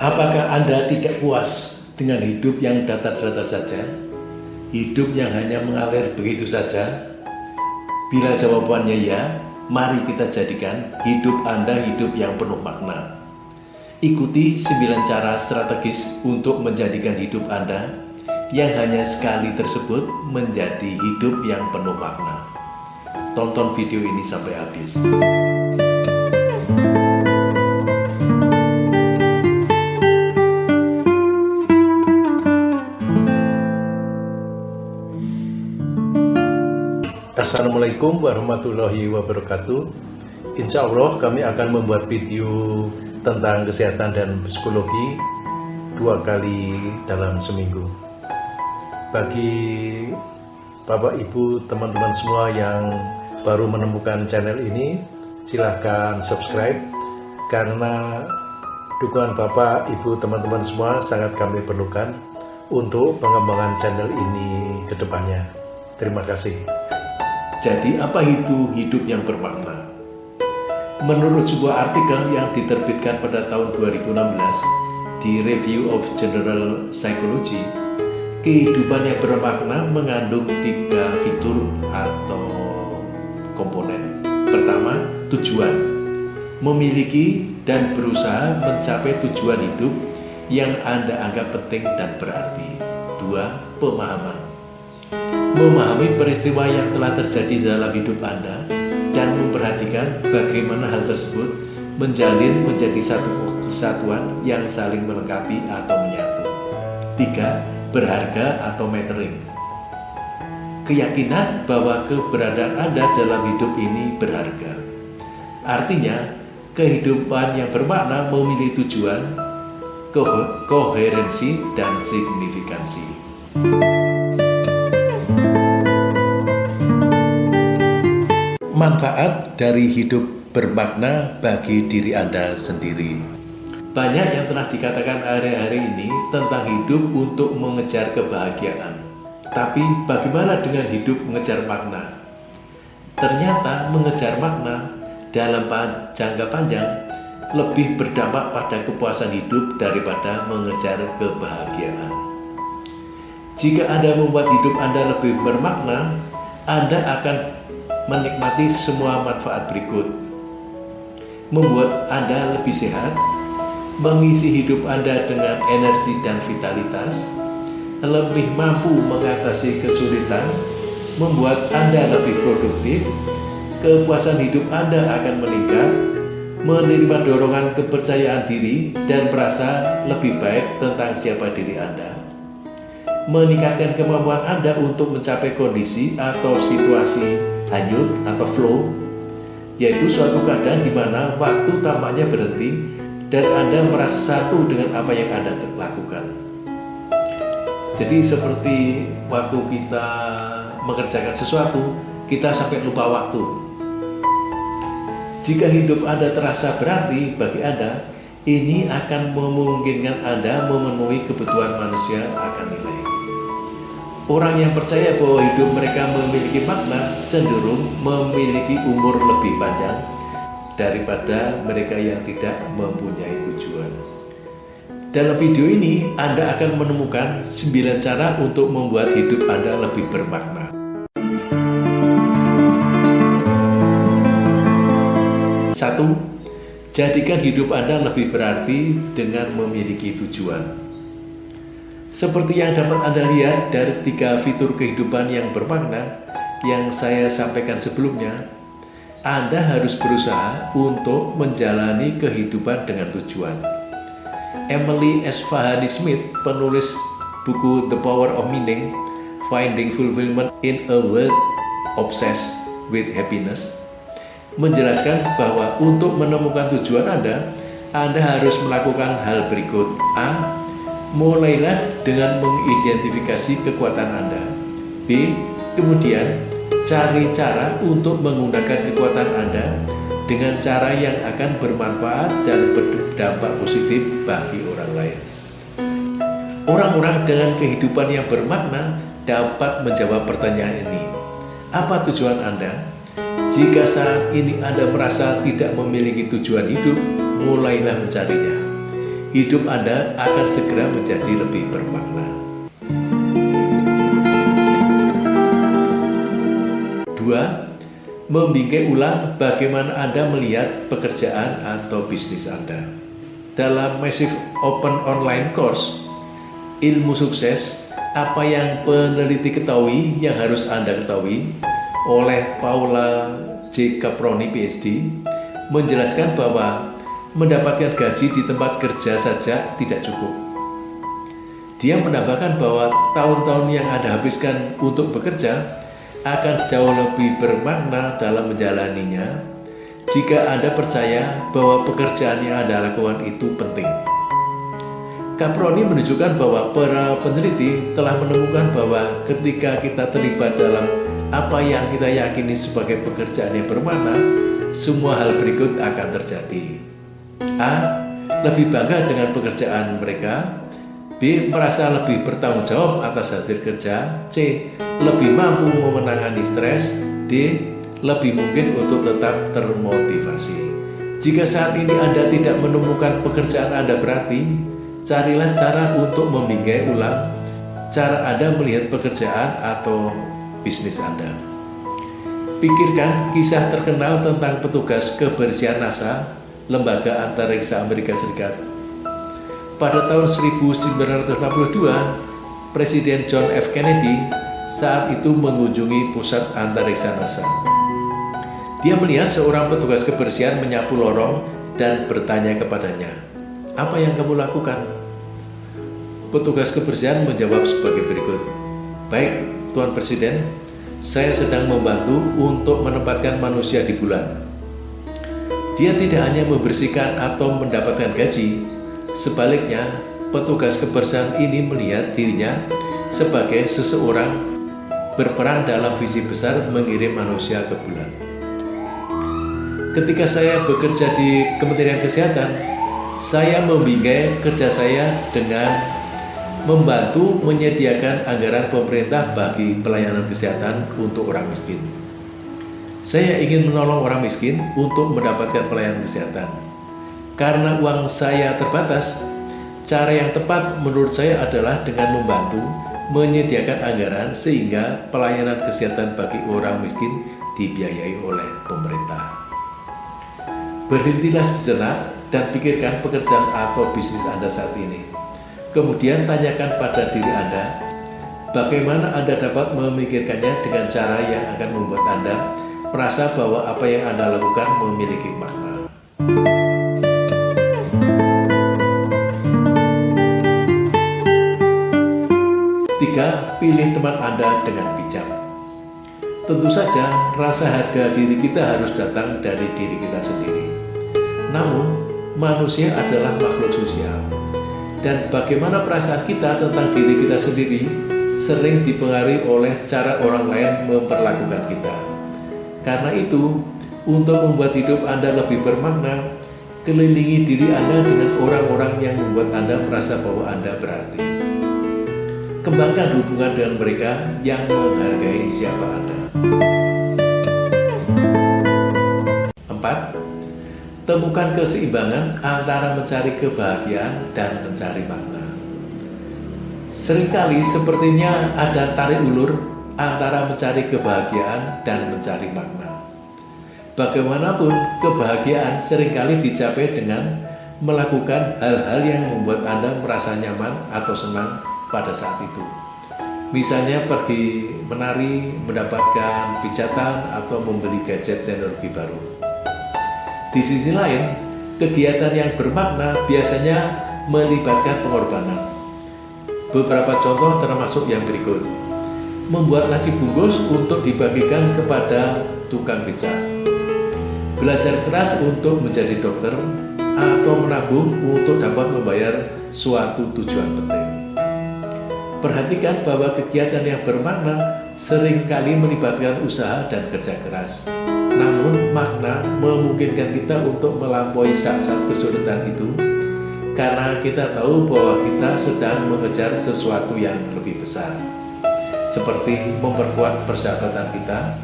Apakah Anda tidak puas dengan hidup yang datar-datar saja? Hidup yang hanya mengalir begitu saja? Bila jawabannya ya, mari kita jadikan hidup Anda hidup yang penuh makna. Ikuti 9 cara strategis untuk menjadikan hidup Anda yang hanya sekali tersebut menjadi hidup yang penuh makna. Tonton video ini sampai habis. Assalamualaikum warahmatullahi wabarakatuh. Insya Allah kami akan membuat video tentang kesehatan dan psikologi dua kali dalam seminggu. Bagi Bapak Ibu teman-teman semua yang baru menemukan channel ini silahkan subscribe karena dukungan Bapak Ibu teman-teman semua sangat kami perlukan untuk pengembangan channel ini ke depannya. Terima kasih jadi apa itu hidup yang bermakna? Menurut sebuah artikel yang diterbitkan pada tahun 2016 di Review of General Psychology, kehidupan yang bermakna mengandung tiga fitur atau komponen. Pertama, tujuan. Memiliki dan berusaha mencapai tujuan hidup yang Anda anggap penting dan berarti. Dua, pemahaman memahami peristiwa yang telah terjadi dalam hidup Anda dan memperhatikan bagaimana hal tersebut menjalin menjadi satu kesatuan yang saling melengkapi atau menyatu. Tiga, berharga atau mattering. Keyakinan bahwa keberadaan Anda dalam hidup ini berharga. Artinya, kehidupan yang bermakna memilih tujuan, ko koherensi, dan signifikansi. Manfaat dari hidup bermakna bagi diri Anda sendiri. Banyak yang telah dikatakan hari-hari ini tentang hidup untuk mengejar kebahagiaan. Tapi bagaimana dengan hidup mengejar makna? Ternyata mengejar makna dalam jangka panjang lebih berdampak pada kepuasan hidup daripada mengejar kebahagiaan. Jika Anda membuat hidup Anda lebih bermakna, Anda akan menikmati semua manfaat berikut. Membuat Anda lebih sehat, mengisi hidup Anda dengan energi dan vitalitas, lebih mampu mengatasi kesulitan, membuat Anda lebih produktif, kepuasan hidup Anda akan meningkat, menerima dorongan kepercayaan diri dan merasa lebih baik tentang siapa diri Anda meningkatkan kemampuan Anda untuk mencapai kondisi atau situasi hanyut atau flow yaitu suatu keadaan di mana waktu tampaknya berhenti dan Anda merasa satu dengan apa yang Anda lakukan. Jadi seperti waktu kita mengerjakan sesuatu, kita sampai lupa waktu. Jika hidup Anda terasa berarti bagi Anda, ini akan memungkinkan Anda memenuhi kebutuhan manusia akan nilai. Orang yang percaya bahwa hidup mereka memiliki makna cenderung memiliki umur lebih panjang daripada mereka yang tidak mempunyai tujuan. Dalam video ini, Anda akan menemukan 9 cara untuk membuat hidup Anda lebih bermakna. Satu, jadikan hidup Anda lebih berarti dengan memiliki tujuan. Seperti yang dapat Anda lihat dari tiga fitur kehidupan yang bermakna yang saya sampaikan sebelumnya, Anda harus berusaha untuk menjalani kehidupan dengan tujuan. Emily Esfahani Smith, penulis buku The Power of Meaning, Finding Fulfillment in a World Obsessed with Happiness, menjelaskan bahwa untuk menemukan tujuan Anda, Anda harus melakukan hal berikut. A mulailah dengan mengidentifikasi kekuatan Anda. B. Kemudian, cari cara untuk menggunakan kekuatan Anda dengan cara yang akan bermanfaat dan berdampak positif bagi orang lain. Orang-orang dengan kehidupan yang bermakna dapat menjawab pertanyaan ini. Apa tujuan Anda? Jika saat ini Anda merasa tidak memiliki tujuan hidup, mulailah mencarinya. Hidup Anda akan segera menjadi lebih bermakna. Dua, membingkai ulang bagaimana Anda melihat pekerjaan atau bisnis Anda. Dalam Massive Open Online Course, ilmu sukses, apa yang peneliti ketahui yang harus Anda ketahui oleh Paula J. Caproni PhD menjelaskan bahwa mendapatkan gaji di tempat kerja saja tidak cukup. Dia menambahkan bahwa tahun-tahun yang Anda habiskan untuk bekerja akan jauh lebih bermakna dalam menjalaninya jika Anda percaya bahwa pekerjaan yang Anda lakukan itu penting. Caproni menunjukkan bahwa para peneliti telah menemukan bahwa ketika kita terlibat dalam apa yang kita yakini sebagai pekerjaan yang bermakna, semua hal berikut akan terjadi. A. Lebih bangga dengan pekerjaan mereka B. Merasa lebih bertanggung jawab atas hasil kerja C. Lebih mampu memenangani stres D. Lebih mungkin untuk tetap termotivasi Jika saat ini Anda tidak menemukan pekerjaan Anda berarti Carilah cara untuk membingkai ulang Cara Anda melihat pekerjaan atau bisnis Anda Pikirkan kisah terkenal tentang petugas kebersihan NASA lembaga antariksa Amerika Serikat. Pada tahun 1962, Presiden John F. Kennedy saat itu mengunjungi pusat antariksa NASA. Dia melihat seorang petugas kebersihan menyapu lorong dan bertanya kepadanya, "Apa yang kamu lakukan?" Petugas kebersihan menjawab sebagai berikut, "Baik, Tuan Presiden, saya sedang membantu untuk menempatkan manusia di bulan." Dia tidak hanya membersihkan atau mendapatkan gaji, sebaliknya petugas kebersihan ini melihat dirinya sebagai seseorang berperan dalam visi besar mengirim manusia ke bulan. Ketika saya bekerja di Kementerian Kesehatan, saya membingkai kerja saya dengan membantu menyediakan anggaran pemerintah bagi pelayanan kesehatan untuk orang miskin. Saya ingin menolong orang miskin untuk mendapatkan pelayanan kesehatan. Karena uang saya terbatas, cara yang tepat menurut saya adalah dengan membantu menyediakan anggaran sehingga pelayanan kesehatan bagi orang miskin dibiayai oleh pemerintah. Berhentilah sejenak dan pikirkan pekerjaan atau bisnis Anda saat ini. Kemudian tanyakan pada diri Anda, bagaimana Anda dapat memikirkannya dengan cara yang akan membuat Anda merasa bahwa apa yang Anda lakukan memiliki makna. Tiga, pilih teman Anda dengan bijak. Tentu saja, rasa harga diri kita harus datang dari diri kita sendiri. Namun, manusia adalah makhluk sosial. Dan bagaimana perasaan kita tentang diri kita sendiri sering dipengaruhi oleh cara orang lain memperlakukan kita. Karena itu, untuk membuat hidup Anda lebih bermakna, kelilingi diri Anda dengan orang-orang yang membuat Anda merasa bahwa Anda berarti. Kembangkan hubungan dengan mereka yang menghargai siapa Anda. 4. Temukan keseimbangan antara mencari kebahagiaan dan mencari makna. Seringkali sepertinya ada tarik ulur antara mencari kebahagiaan dan mencari makna. Bagaimanapun, kebahagiaan sering kali dicapai dengan melakukan hal-hal yang membuat Anda merasa nyaman atau senang pada saat itu. Misalnya pergi menari, mendapatkan pijatan, atau membeli gadget teknologi baru. Di sisi lain, kegiatan yang bermakna biasanya melibatkan pengorbanan. Beberapa contoh termasuk yang berikut membuat nasi bungkus untuk dibagikan kepada tukang beca. Belajar keras untuk menjadi dokter atau menabung untuk dapat membayar suatu tujuan penting. Perhatikan bahwa kegiatan yang bermakna sering kali melibatkan usaha dan kerja keras. Namun makna memungkinkan kita untuk melampaui saat-saat kesulitan itu karena kita tahu bahwa kita sedang mengejar sesuatu yang lebih besar seperti memperkuat persahabatan kita,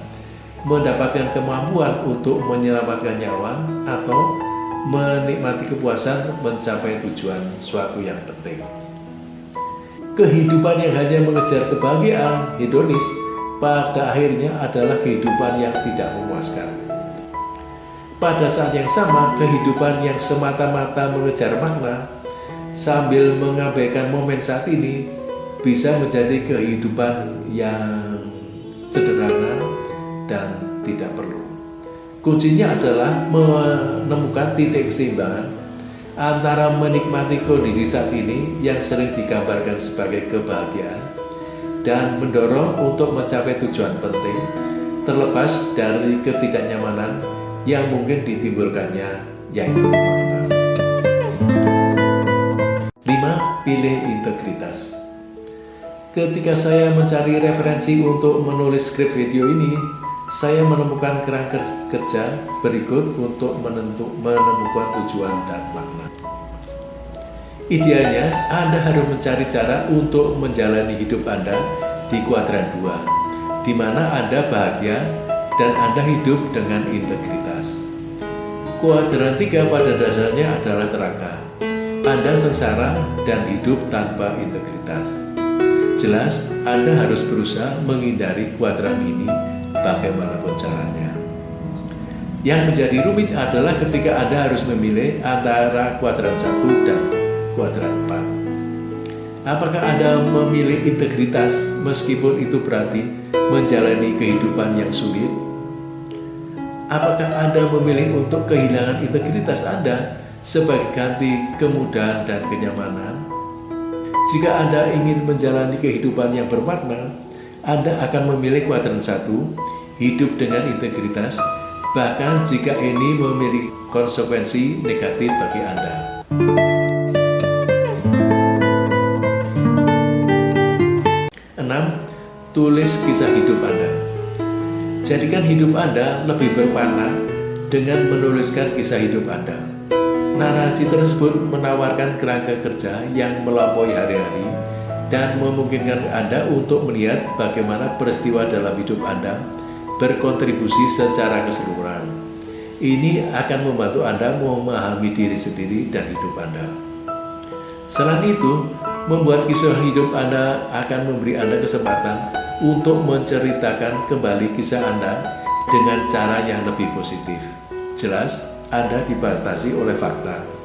mendapatkan kemampuan untuk menyelamatkan nyawa, atau menikmati kepuasan mencapai tujuan suatu yang penting. Kehidupan yang hanya mengejar kebahagiaan hedonis pada akhirnya adalah kehidupan yang tidak memuaskan. Pada saat yang sama, kehidupan yang semata-mata mengejar makna sambil mengabaikan momen saat ini bisa menjadi kehidupan yang sederhana dan tidak perlu. Kuncinya adalah menemukan titik keseimbangan antara menikmati kondisi saat ini yang sering digambarkan sebagai kebahagiaan dan mendorong untuk mencapai tujuan penting terlepas dari ketidaknyamanan yang mungkin ditimbulkannya yaitu makna. 5. Pilih integritas Ketika saya mencari referensi untuk menulis skrip video ini, saya menemukan kerangka kerja berikut untuk menentuk, menemukan tujuan dan makna. Idealnya, Anda harus mencari cara untuk menjalani hidup Anda di kuadran 2, di mana Anda bahagia dan Anda hidup dengan integritas. Kuadran 3 pada dasarnya adalah neraka. Anda sengsara dan hidup tanpa integritas. Jelas, Anda harus berusaha menghindari kuadran ini bagaimanapun caranya. Yang menjadi rumit adalah ketika Anda harus memilih antara kuadran 1 dan kuadran 4. Apakah Anda memilih integritas meskipun itu berarti menjalani kehidupan yang sulit? Apakah Anda memilih untuk kehilangan integritas Anda sebagai ganti kemudahan dan kenyamanan? Jika Anda ingin menjalani kehidupan yang bermakna, anda akan memilih kuadran satu, hidup dengan integritas, bahkan jika ini memiliki konsekuensi negatif bagi Anda. Tulis kisah hidup Anda. Jadikan hidup Anda lebih berwarna dengan menuliskan kisah hidup Anda. Narasi tersebut menawarkan kerangka kerja yang melampaui hari-hari dan memungkinkan Anda untuk melihat bagaimana peristiwa dalam hidup Anda berkontribusi secara keseluruhan. Ini akan membantu Anda memahami diri sendiri dan hidup Anda. Selain itu, membuat kisah hidup Anda akan memberi Anda kesempatan untuk menceritakan kembali kisah Anda dengan cara yang lebih positif. Jelas, Anda dibatasi oleh fakta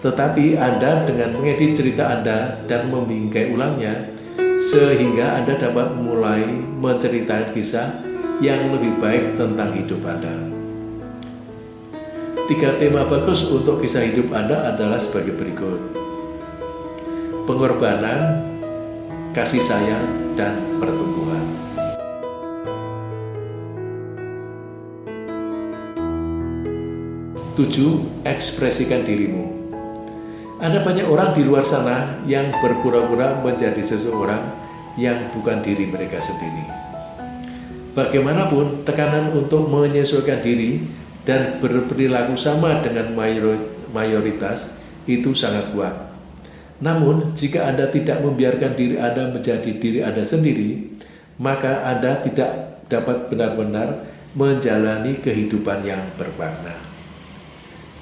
tetapi Anda dengan mengedit cerita Anda dan membingkai ulangnya, sehingga Anda dapat mulai menceritakan kisah yang lebih baik tentang hidup Anda. Tiga tema bagus untuk kisah hidup Anda adalah sebagai berikut. Pengorbanan, kasih sayang, dan pertumbuhan. Tujuh, ekspresikan dirimu. Ada banyak orang di luar sana yang berpura-pura menjadi seseorang yang bukan diri mereka sendiri. Bagaimanapun, tekanan untuk menyesuaikan diri dan berperilaku sama dengan mayoritas itu sangat kuat. Namun, jika Anda tidak membiarkan diri Anda menjadi diri Anda sendiri, maka Anda tidak dapat benar-benar menjalani kehidupan yang bermakna.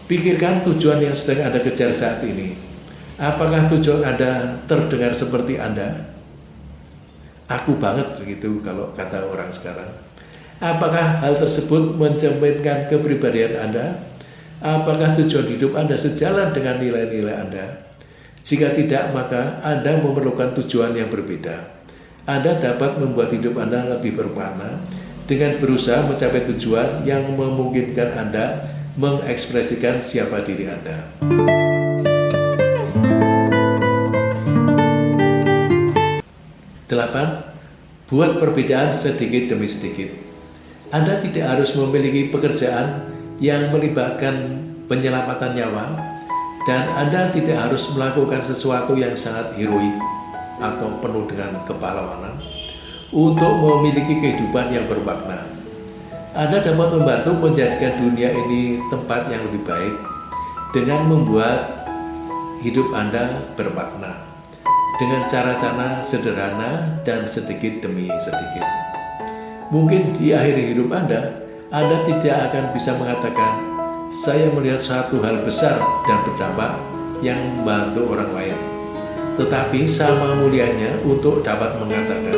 Pikirkan tujuan yang sedang Anda kejar saat ini. Apakah tujuan Anda terdengar seperti Anda? Aku banget begitu kalau kata orang sekarang. Apakah hal tersebut mencerminkan kepribadian Anda? Apakah tujuan hidup Anda sejalan dengan nilai-nilai Anda? Jika tidak, maka Anda memerlukan tujuan yang berbeda. Anda dapat membuat hidup Anda lebih bermakna dengan berusaha mencapai tujuan yang memungkinkan Anda mengekspresikan siapa diri Anda. Delapan, buat perbedaan sedikit demi sedikit. Anda tidak harus memiliki pekerjaan yang melibatkan penyelamatan nyawa dan Anda tidak harus melakukan sesuatu yang sangat heroik atau penuh dengan kepahlawanan untuk memiliki kehidupan yang bermakna. Anda dapat membantu menjadikan dunia ini tempat yang lebih baik dengan membuat hidup Anda bermakna dengan cara-cara sederhana dan sedikit demi sedikit. Mungkin di akhir hidup Anda, Anda tidak akan bisa mengatakan, saya melihat satu hal besar dan berdampak yang membantu orang lain. Tetapi sama mulianya untuk dapat mengatakan,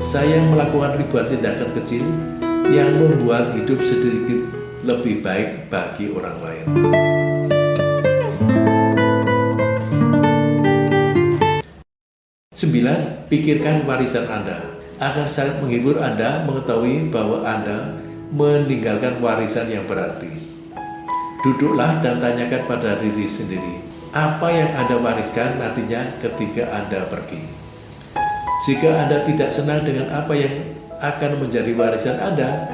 saya melakukan ribuan tindakan kecil yang membuat hidup sedikit lebih baik bagi orang lain. Sembilan, pikirkan warisan Anda. Akan sangat menghibur Anda mengetahui bahwa Anda meninggalkan warisan yang berarti. Duduklah dan tanyakan pada diri sendiri, apa yang Anda wariskan nantinya ketika Anda pergi. Jika Anda tidak senang dengan apa yang akan menjadi warisan Anda,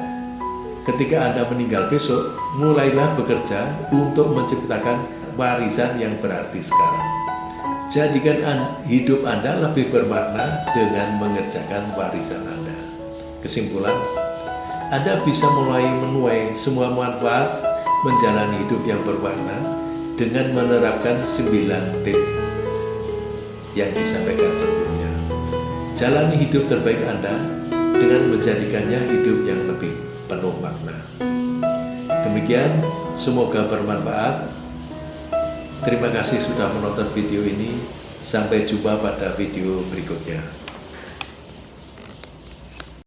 ketika Anda meninggal besok, mulailah bekerja untuk menciptakan warisan yang berarti sekarang. Jadikan hidup Anda lebih bermakna dengan mengerjakan warisan Anda. Kesimpulan, Anda bisa mulai menuai semua manfaat menjalani hidup yang bermakna dengan menerapkan 9 tip yang disampaikan sebelumnya. Jalani hidup terbaik Anda dengan menjadikannya hidup yang lebih penuh makna. Demikian, semoga bermanfaat. Terima kasih sudah menonton video ini. Sampai jumpa pada video berikutnya.